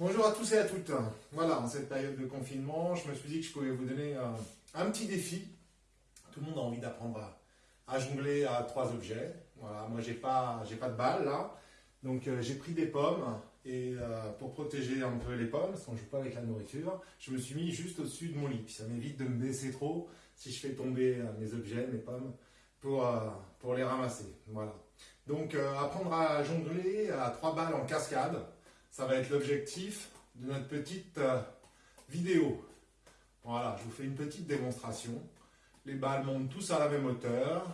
Bonjour à tous et à toutes. Voilà, en cette période de confinement, je me suis dit que je pouvais vous donner un, petit défi. Tout le monde a envie d'apprendre à, jongler à trois objets. Voilà, moi j'ai pas, j'ai pas de balle là, donc euh, j'ai pris des pommes et euh, pour protéger un peu les pommes, parce qu'on joue pas avec la nourriture, je me suis mis juste au-dessus de mon lit. ça m'évite de me baisser trop si je fais tomber euh, mes objets, mes pommes, pour, pour les ramasser. Voilà. Donc apprendre à jongler à trois balles en cascade ça va être l'objectif de notre petite euh, vidéo. Voilà, je vous fais une petite démonstration. Les balles montent tous à la même hauteur.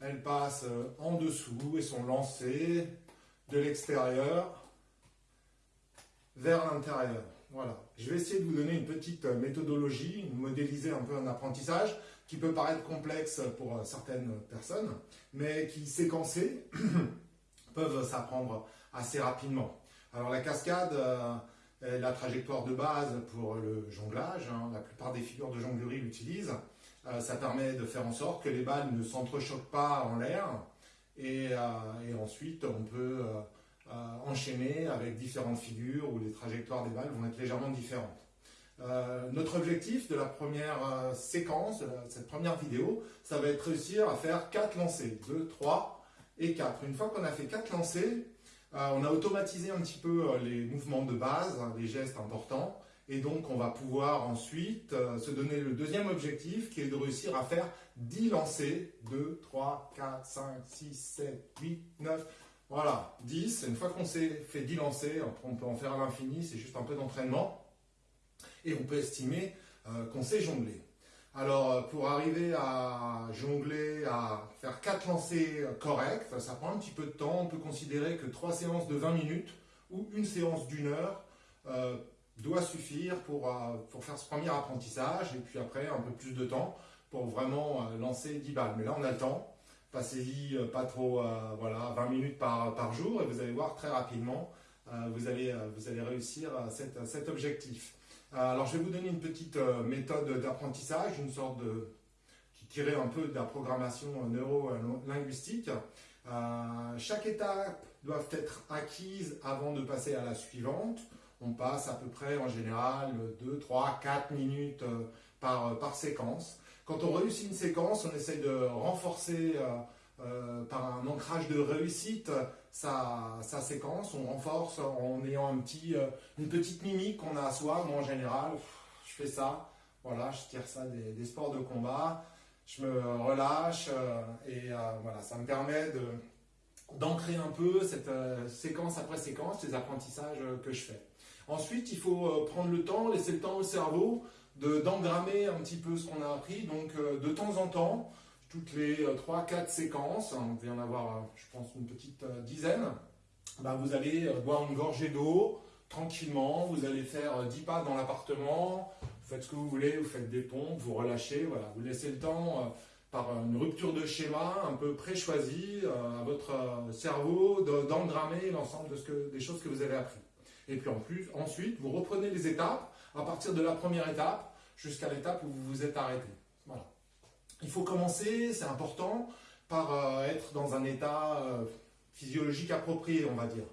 Elles passent euh, en dessous et sont lancées de l'extérieur vers l'intérieur. Voilà. Je vais essayer de vous donner une petite euh, méthodologie, modéliser un peu un apprentissage qui peut paraître complexe pour certaines personnes, mais qui, séquencés, peuvent s'apprendre assez rapidement. Alors la cascade euh, est la trajectoire de base pour le jonglage. Hein. La plupart des figures de jonglerie l'utilisent. Euh, ça permet de faire en sorte que les balles ne s'entrechoquent pas en l'air. Et, euh, ensuite, on peut enchaîner avec différentes figures où les trajectoires des balles vont être légèrement différentes. notre objectif de la première séquence, de cette première vidéo, ça va être réussir à faire 4 lancers, 2, 3 et 4. Une fois qu'on a fait 4 lancers, on a automatisé un petit peu euh, les mouvements de base, hein, les gestes importants, et donc on va pouvoir ensuite euh, se donner le deuxième objectif qui est de réussir à faire 10 lancers, 2, 3, 4, 5, 6, 7, 8, 9, voilà, 10. Une fois qu'on s'est fait 10 lancers, on peut en faire à l'infini, c'est juste un peu d'entraînement, et on peut estimer qu'on sait jongler. Alors, euh, pour arriver à jongler, à faire quatre lancers corrects, ça prend un petit peu de temps. On peut considérer que trois séances de 20 minutes ou une séance d'une heure euh, doit suffire pour, euh, pour faire ce premier apprentissage et puis après un peu plus de temps pour vraiment lancer 10 balles. Mais là, on a le temps. Passez-y pas trop, voilà, 20 minutes par, par jour et vous allez voir très rapidement, vous, allez, vous allez réussir cet objectif. Euh, alors, je vais vous donner une petite euh, méthode d'apprentissage, une sorte de qui tirait un peu de la programmation neuro-linguistique. Euh, chaque étape doit être acquise avant de passer à la suivante. On passe à peu près en général 2, 3, 4 minutes par, séquence. Quand on réussit une séquence, on essaie de renforcer par un ancrage de réussite sa, séquence, on renforce en ayant un petit, euh, une petite mimique qu'on a à soi. Moi en général, je fais ça, voilà, je tire ça des, sports de combat, je me relâche euh, et voilà, ça me permet de d'ancrer un peu cette séquence après séquence, les apprentissages que je fais. Ensuite, il faut prendre le temps, laisser le temps au cerveau d'engrammer un petit peu ce qu'on a appris. Donc, de temps en temps, toutes les 3-4 euh, séquences, hein, vous devez en avoir, euh, je pense, une petite euh, dizaine, bah, vous allez boire une gorgée d'eau tranquillement, vous allez faire 10 pas dans l'appartement, vous faites ce que vous voulez, vous faites des pompes, vous relâchez, voilà, vous laissez le temps par une rupture de schéma un peu pré-choisie à votre cerveau d'engrammer l'ensemble de des choses que vous avez appris. Et puis en plus, ensuite, vous reprenez les étapes à partir de la première étape jusqu'à l'étape où vous vous êtes arrêté. Voilà. Il faut commencer, c'est important, par euh, être dans un état euh, physiologique approprié, on va dire.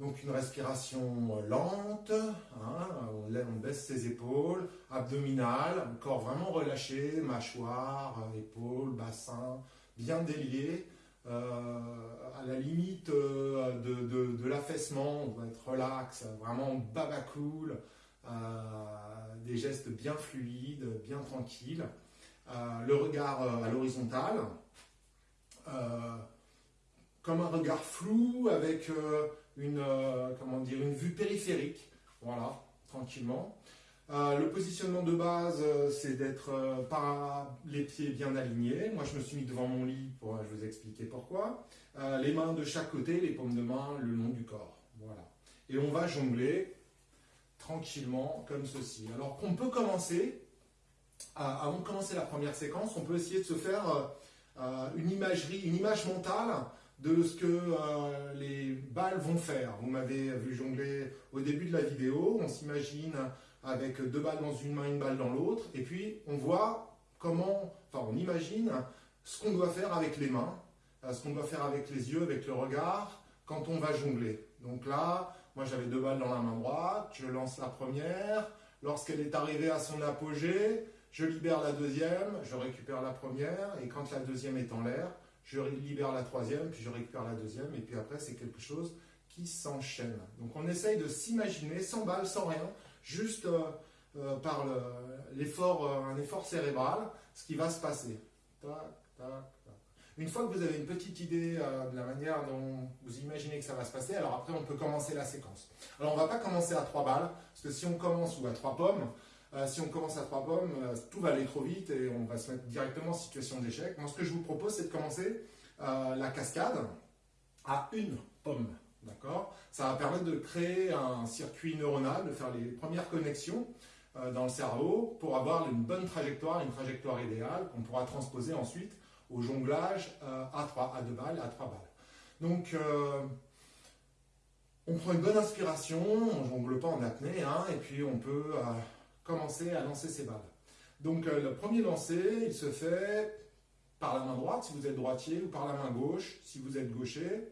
Donc une respiration euh, lente, hein, on, baisse ses épaules, abdominale, corps vraiment relâché, mâchoire, épaules, bassin, bien délié. à la limite de, l'affaissement, on va être relax, vraiment baba cool, des gestes bien fluides, bien tranquilles. Euh, le regard euh, à l'horizontale, euh, comme un regard flou avec une, comment dire, une vue périphérique, voilà, tranquillement. le positionnement de base, c'est d'être par les pieds bien alignés. Moi, je me suis mis devant mon lit, pour, je vous expliquer pourquoi. les mains de chaque côté, les paumes de main le long du corps. Voilà. Et on va jongler tranquillement comme ceci. Alors qu'on peut commencer avant de commencer la première séquence, on peut essayer de se faire euh, euh, une imagerie, une image mentale de ce que euh, les balles vont faire. Vous m'avez vu jongler au début de la vidéo, on s'imagine avec deux balles dans une main, une balle dans l'autre, et puis on voit comment, enfin on imagine ce qu'on doit faire avec les mains, ce qu'on doit faire avec les yeux, avec le regard, quand on va jongler. Donc là, Moi, j'avais deux balles dans la main droite. Je lance la première. Lorsqu'elle est arrivée à son apogée, je libère la deuxième, je récupère la première. Et quand la deuxième est en l'air, je libère la troisième, puis je récupère la deuxième. Et puis après, c'est quelque chose qui s'enchaîne. Donc, on essaye de s'imaginer sans balles, sans rien, juste euh, euh, par l'effort, euh, un effort cérébral, ce qui va se passer. Tac, tac, tac. Une fois que vous avez une petite idée de la manière dont vous imaginez que ça va se passer, alors après on peut commencer la séquence. Alors on ne va pas commencer à trois balles, parce que si on commence ou à trois pommes, euh, si on commence à trois pommes, euh, tout va aller trop vite et on va se mettre directement en situation d'échec. Moi ce que je vous propose c'est de commencer la cascade à une pomme. D'accord? Ça va permettre de créer un circuit neuronal, de faire les premières connexions dans le cerveau pour avoir une bonne trajectoire, une trajectoire idéale qu'on pourra transposer ensuite au jonglage euh, à 3, à 2 balles, à 3 balles. Donc, euh, on prend une bonne inspiration, on jongle pas en apnée, hein, et puis on peut euh, commencer à lancer ses balles. Donc, le premier lancer, il se fait par la main droite, si vous êtes droitier, ou par la main gauche, si vous êtes gaucher,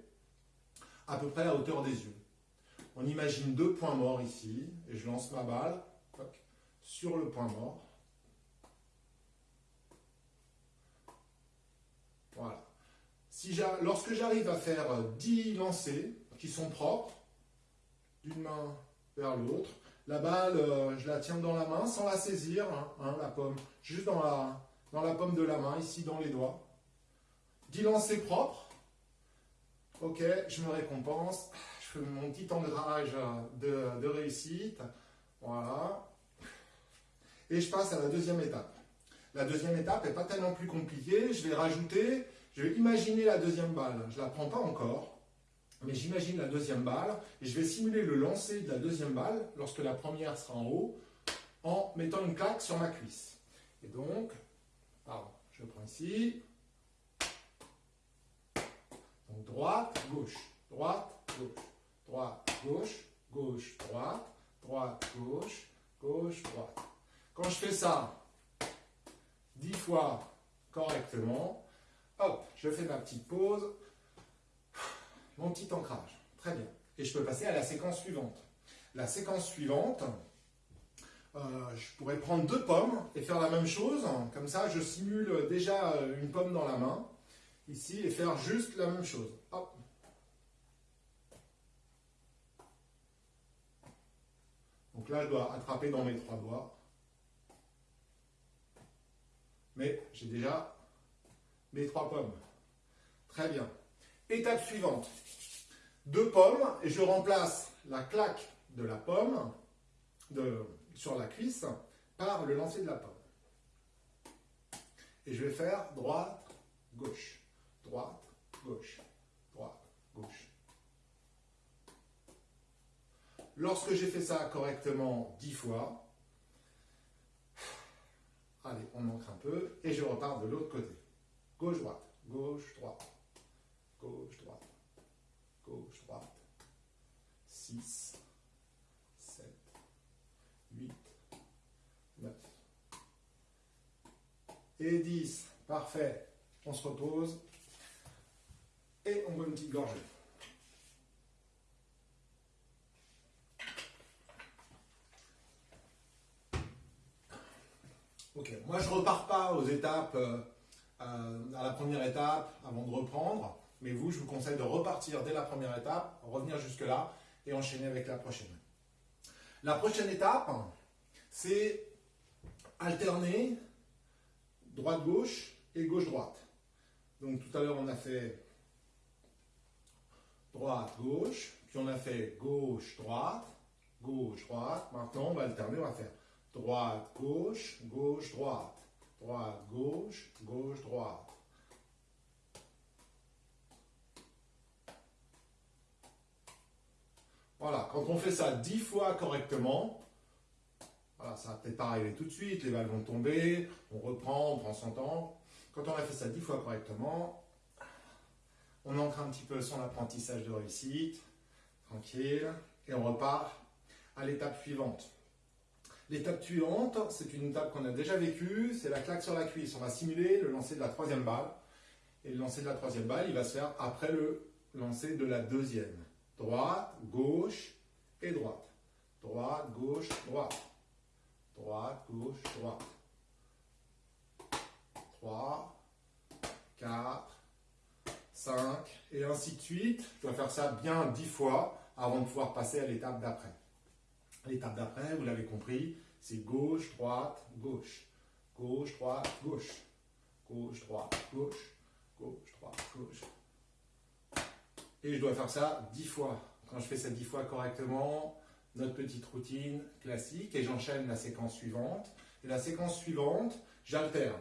à peu près à hauteur des yeux. On imagine deux points morts ici, et je lance ma balle sur le point mort. Voilà. Si lorsque j'arrive à faire 10 lancers qui sont propres, d'une main vers l'autre, la balle, euh, je la tiens dans la main sans la saisir, hein, hein, la pomme, juste dans la, dans la pomme de la main, ici dans les doigts. 10 lancers propres. Ok, je me récompense. Je fais mon petit engrenage de, de réussite. Voilà. Et je passe à la deuxième étape. La deuxième étape n'est pas tellement plus compliquée. Je vais rajouter, je vais imaginer la deuxième balle. Je ne la prends pas encore, mais j'imagine la deuxième balle et je vais simuler le lancer de la deuxième balle lorsque la première sera en haut en mettant une claque sur ma cuisse. Et donc, pardon, je prends ici. Donc droite, gauche, droite, gauche, droite, gauche, gauche, droite, droite, gauche, gauche, droite. Quand je fais ça, 10 fois correctement. Hop, je fais ma petite pause. Mon petit ancrage. Très bien. Et je peux passer à la séquence suivante. La séquence suivante, euh, je pourrais prendre deux pommes et faire la même chose. Comme ça, je simule déjà une pomme dans la main, ici, et faire juste la même chose. Donc là, je dois attraper dans mes trois doigts mais j'ai déjà mes trois pommes. Très bien. Étape suivante. Deux pommes et je remplace la claque de la pomme sur la cuisse par le lancer de la pomme. Et je vais faire droite, gauche, droite, gauche, droite, gauche. Lorsque j'ai fait ça correctement dix fois, Allez, on manque un peu et je repars de l'autre côté. Gauche-droite, gauche-droite, gauche-droite, gauche-droite. 6, 7, 8, 9 et 10. Parfait. On se repose et on boit une petite gorgée. Ok, moi je repars pas aux étapes, euh, euh, à la première étape avant de reprendre, mais vous, je vous conseille de repartir dès la première étape, revenir jusque-là et enchaîner avec la prochaine. La prochaine étape, c'est alterner droite-gauche et gauche-droite. Donc tout à l'heure, on a fait droite-gauche, puis on a fait gauche-droite, gauche-droite. Maintenant, on va alterner, on va faire droite, gauche, gauche, droite, droite, gauche, gauche, droite. Voilà, quand on fait ça dix fois correctement, ça va peut-être pas arriver tout de suite, les balles vont tomber, on reprend, on prend son temps. Quand on a fait ça dix fois correctement, on ancre un petit peu son apprentissage de réussite, tranquille, et on repart à l'étape suivante. L'étape suivante, c'est une étape qu'on a déjà vécue, c'est la claque sur la cuisse. On va simuler le lancer de la troisième balle. Et le lancer de la troisième balle, il va se faire après le lancer de la deuxième. Droite, gauche, et droite. Droite, gauche, droite. Droite, gauche, droite. 3, 4, 5, et ainsi de suite. Je dois faire ça bien 10 fois avant de pouvoir passer à l'étape d'après. L'étape d'après, vous l'avez compris, c'est gauche, droite, gauche. Gauche, droite, gauche. Gauche, droite, gauche. Gauche, droite, gauche. Et je dois faire ça 10 fois. Quand je fais ça 10 fois correctement, notre petite routine classique, et j'enchaîne la séquence suivante. Et la séquence suivante, j'alterne.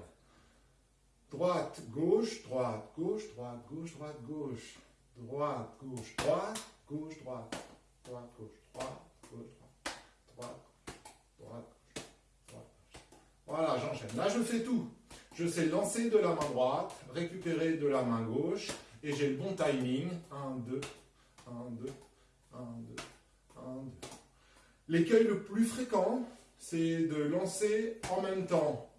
Droite, gauche, droite, gauche, droite, gauche, droite, gauche. Droite, gauche, droite, gauche, droite. Droite, gauche, droite, gauche, droite. Droite, droite, droite. Voilà, j'enchaîne. Là, je fais tout. Je sais lancer de la main droite, récupérer de la main gauche, et j'ai le bon timing. 1, 2, 1, 2, 1, 2, 1, 2. L'écueil le plus fréquent, c'est de lancer en même temps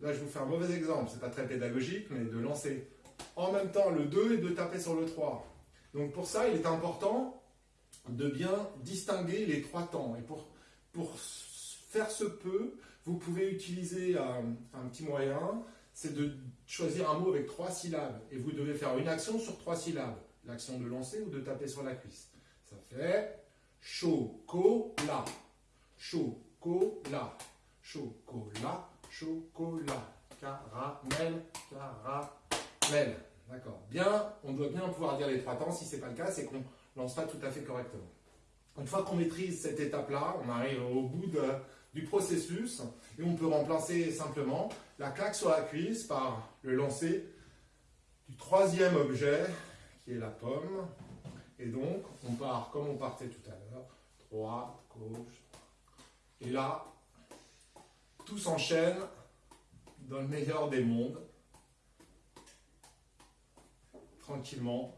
Là, je vous fais un mauvais exemple, c'est pas très pédagogique, mais de lancer en même temps le 2 et de taper sur le 3. Donc pour ça, il est important de bien distinguer les trois temps. Et pour, pour faire ce peu, vous pouvez utiliser un petit moyen, c'est de choisir un mot avec trois syllabes. Et vous devez faire une action sur trois syllabes. L'action de lancer ou de taper sur la cuisse. Ça fait chocolat, chocolat, chocolat, chocolat, caramel, caramel. D'accord. Bien, on doit bien pouvoir dire les trois temps. Si ce n'est pas le cas, c'est qu'on ne lance pas tout à fait correctement. Une fois qu'on maîtrise cette étape-là, on arrive au bout du processus et on peut remplacer simplement la claque sur la cuisse par le lancer du troisième objet qui est la pomme. Et donc, on part comme on partait tout à l'heure, droite, gauche. Et là, tout s'enchaîne dans le meilleur des mondes. Tranquillement.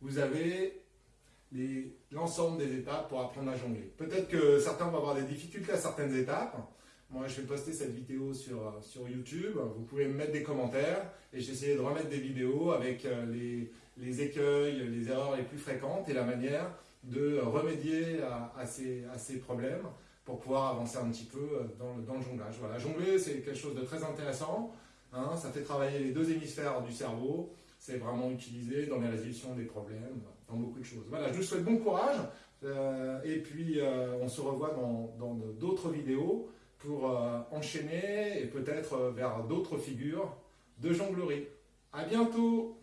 Vous avez l'ensemble des étapes pour apprendre à jongler. Peut-être que certains vont avoir des difficultés à certaines étapes. Moi, je vais poster cette vidéo sur, sur YouTube. Vous pouvez me mettre des commentaires et j'essaierai de remettre des vidéos avec euh, les, les, écueils, les erreurs les plus fréquentes et la manière de remédier à, ces, à ces problèmes pour pouvoir avancer un petit peu euh, dans le, dans le jonglage. Voilà, jongler, c'est quelque chose de très intéressant. Hein, ça fait travailler les deux hémisphères du cerveau. C'est vraiment utilisé dans les résolutions des problèmes, dans beaucoup de choses. Voilà, je vous souhaite bon courage. Euh, et puis, euh, on se revoit dans d'autres vidéos pour enchaîner et peut-être vers d'autres figures de jonglerie. À bientôt